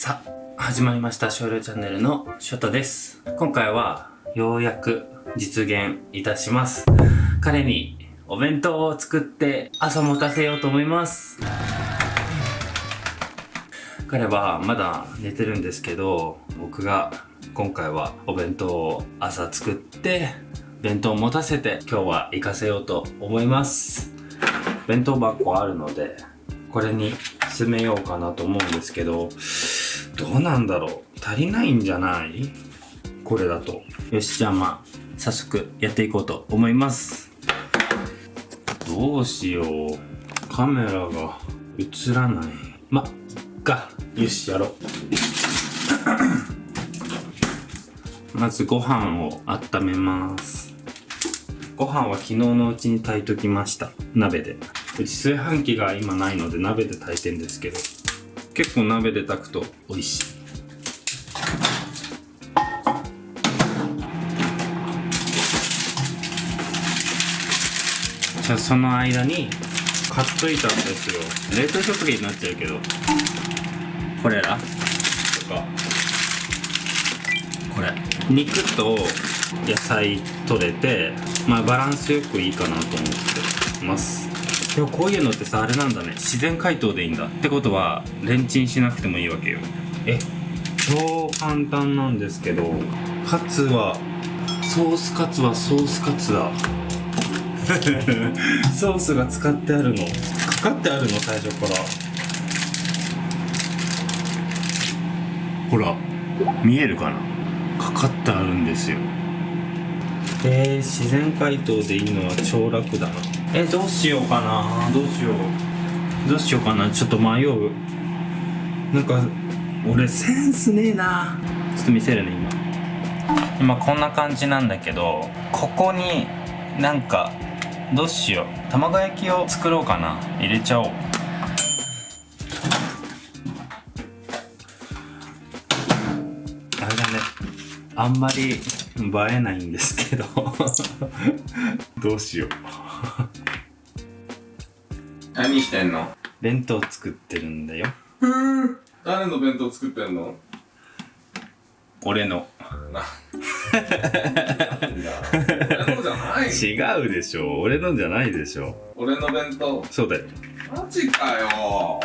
さあ始まりました少量チャンネルのショタです。今回はようやく実現いたします。彼にお弁当を作って朝持たせようと思います。彼はまだ寝てるんですけど僕が今回はお弁当を朝作って弁当を持たせて今日は行かせようと思います。弁当箱あるのでこれに詰めようかなと思うんですけどどうなんだろう。足りないんじゃない？これだと。よしじゃあまあ早速やっていこうと思います。どうしよう。カメラが映らない。まっか。よしやろう。まずご飯を温めます。ご飯は昨日のうちに炊いときました。鍋で。うち炊飯器が今ないので鍋で炊いてんですけど。結構鍋で炊くと美味しい。じゃあその間に買っといたんですよ。冷凍食品になっちゃうけどこれら？とか。これ。肉と野菜取れてまあバランスよくいいかなと思ってます。でもこういうのってさあれなんだね。自然解凍でいいんだ。ってことはレンチンしなくてもいいわけよ。え超簡単なんですけどカツはソースカツはソースカツだ。ソースが使ってあるの。かかってあるの最初から。ほら見えるかな？かかってあるんですよえー、自然解凍でいいのは超楽だなえどうしようかな。どうしよう。どうしようかな。ちょっと迷う。なんか俺センスねえな。ちょっと見せるね今。今こんな感じなんだけどここになんかどうしよう。卵焼きを作ろうかな。入れちゃおう。あれだね。あんまり映えないんですけど。どうしよう。何してんの？弁当作ってるんだよ。誰の弁当作ってんの？俺の。俺のじゃない違うでしょ。俺のじゃないでしょ。俺の弁当。そうだよ。マジかよ。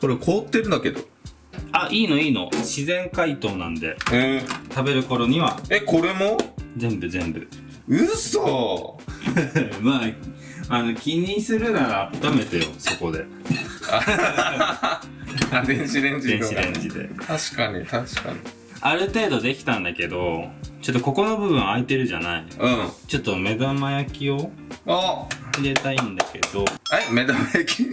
これ凍ってるんだけど。あいいのいいの。自然解凍なんで。え食べる頃には。え、これも？全部全部。嘘。まああの気にするなら温めてよそこで。あ、電子レンジ電子のレンジで。確かに、確かに。ある程度できたんだけどちょっとここの部分空いてるじゃない。うん。ちょっと目玉焼きをあ。入れたいんだけど。え、目玉焼き？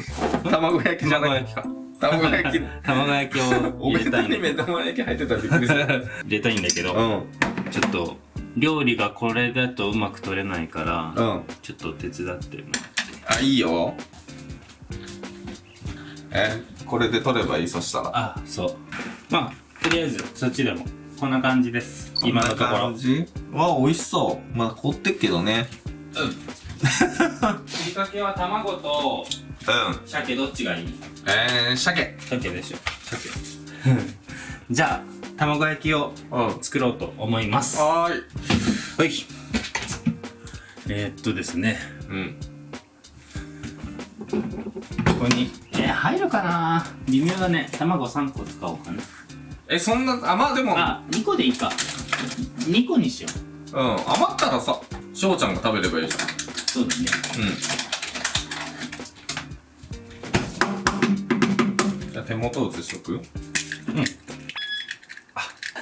卵焼きじゃない卵焼きか卵焼き。卵焼きを入れたいんだけに目玉焼き入ってたらびっくりする。ど 入れたいんだけど、うん。ちょっと料理がこれだとうまく取れないから、うん。ちょっと手伝ってるあ、いいよ。え、これで取ればいい？そしたら。あそうまあとりあえずそっちでもこんな感じです今のところこんな感じ？わ、美味しそう。まだ凍ってっけどね。ふりかけは卵とうん。鮭どっちがいい？えー、鮭。鮭でしょ鮭 じゃあ卵焼きをうん。作ろうと思いますはーい。はいえー、っとですねうん。ここにえー、入るかな？微妙だね卵3個使おうかなえ、そんな、あ、まあでも、あ2個でいいか2個にしよううん。余ったらさ、翔ちゃんが食べればいいじそうだねゃん。うん。あ手元映しとく？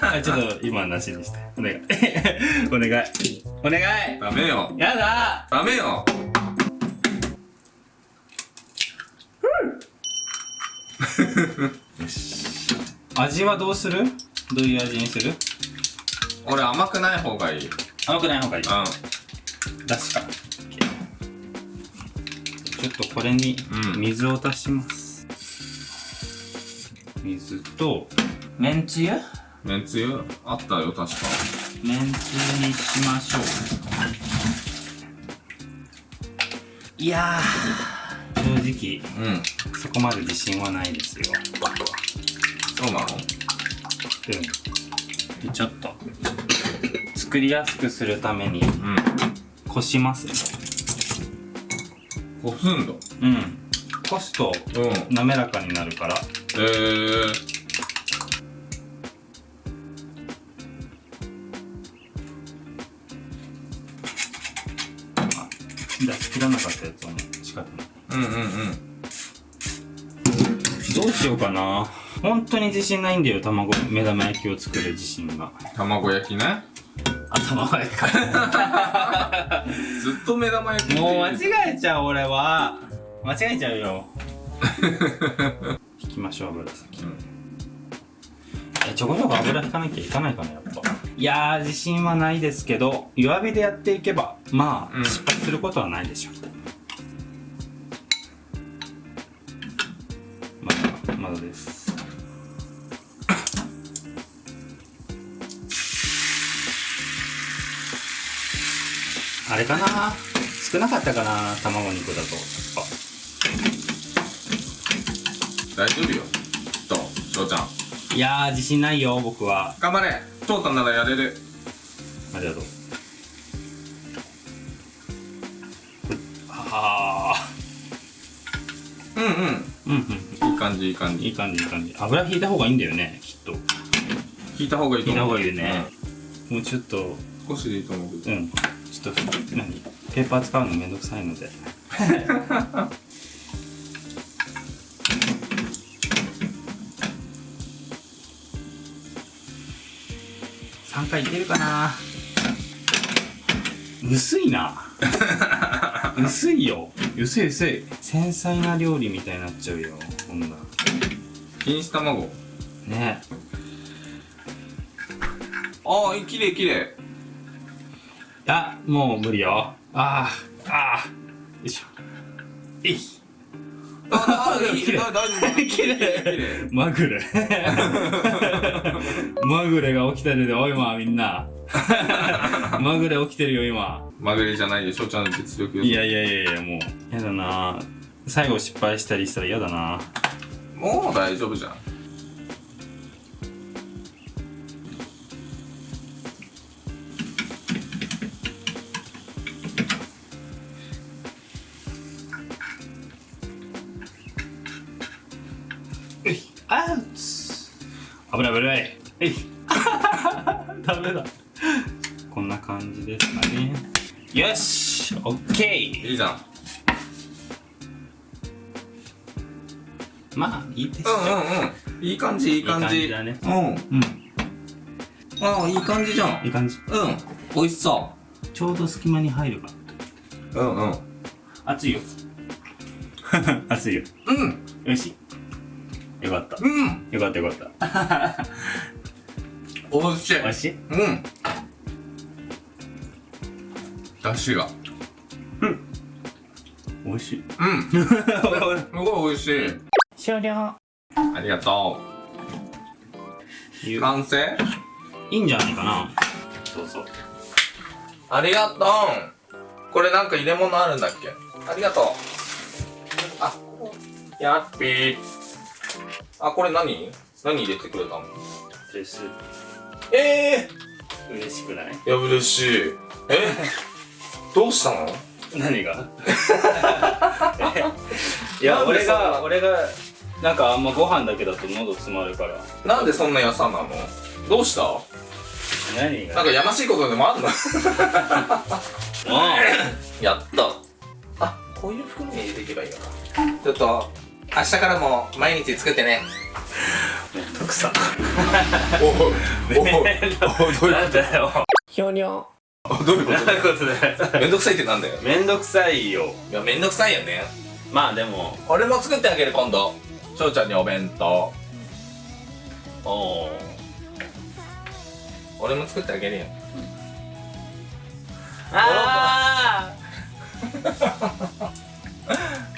あちょっと今なしにして。お願い。お願い。お願い。ダメよ。やだ。ダメよ。味はどうする？どういう味にする？俺甘くない方がいい。うん。甘くない方がいい。だしか。ちょっとこれにうん。水を足します、水とめんつゆ？めんつゆ？あったよ、確か。めんつゆにしましょう。いやー直うん。そこまで自信はないですよ。そうなの？うん。でちょっと作りやすくするためにうん。こしますこすんだうんこすとうん。滑らかになるから。えー、出し切らなかったやつをもう仕方ないうんうんうん。どうしようかな。本当に自信ないんだよ卵。目玉焼きを作る自信が。卵焼きね。あ卵焼きか。ずっと目玉焼きもう間違えちゃう俺は間違えちゃうよ。引きましょう油先うん。えちょこちょこ油引かなきゃいかないかなやっぱ。いやー自信はないですけど弱火でやっていけばまあ、うん。失敗することはないでしょう。まだまだです。あれかな少なかったかな卵肉だと。やっぱ大丈夫よ。きっと翔ちゃん。いやー自信ないよ僕は。頑張れ。翔太ならやれる。ありがとう。はあうんうん。うんうん。いい感じいい感じ。いい感じいい感じ。油引いた方がいいんだよねきっと。引いた方がいいと引いた思う方がいいよね、もうちょっと。うん少しでいいと思うけど。うん。ちょっと何？ペーパー使うのめんどくさいので 3回いけるかな。薄いな。薄いよ。薄い薄い。繊細な料理みたいになっちゃうよこんな錦糸卵。ね。ああきれいきれいあもう無理よ。あーあー。よいしょ。えい。ああいい。大丈夫。綺麗。綺麗 まぐれが起きてるでおいまみんな。まぐれ起きてるよ今。まぐれじゃないで翔ちゃんの実力よいやいやいやいやもうやだな。最後失敗したりしたら嫌だな。もう大丈夫じゃん。あ危ない危ない。えい。ダメだ。こんな感じですかね。よしオッケー。いいじゃん。まあいいですうんうんうん。いい感じいい感じ。いい感じだね。うん。うん。ああいい感じじゃん。いい感じ。うん。美味しそちょうど隙間に入るか。ううんうん。熱いよ。熱いよ。うん。よしよかった。うん。よかったよかった。美味しい。おいしい？うん。だしが。おいしい。うん。すごい美味しい。終了。ありがとう。完成？いいんじゃないかな。そうそう。ありがとう。これなんか入れ物あるんだっけ？ありがとう。あやっぴーあこれ何？何入れてくれたの？ですええ嬉しくない？ー、いや嬉しい。え？どうしたの？何が？いや俺なんでそんなが俺がなんかあんまご飯だけだと喉詰まるから。なんでそんな優さなの？どうした？何が？なんかやましいことでもあんの？も やった。あこういう袋に入れていけばいいよなちょっと明日からも毎日作ってね。うめんどくさ。おおおお どういうなんだよ。ひょにょどういうこなんいうことだよ。とめんどくさいってなんだよ。めんどくさいよ。いやめんどくさいよね。まあでも。俺も作ってあげる今度。翔ちゃんにお弁当。おお俺も作ってあげるよ。あ